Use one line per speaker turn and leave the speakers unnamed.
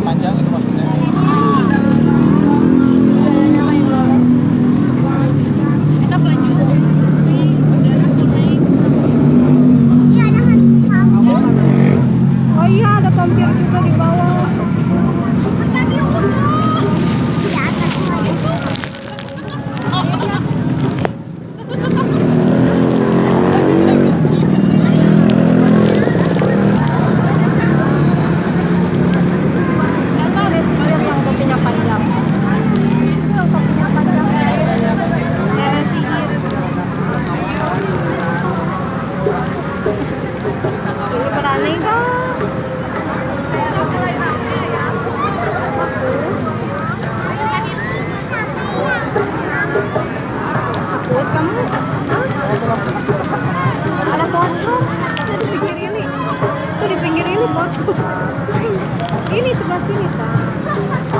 panjang itu maksudnya.
Ini. Sebelah sini, tak?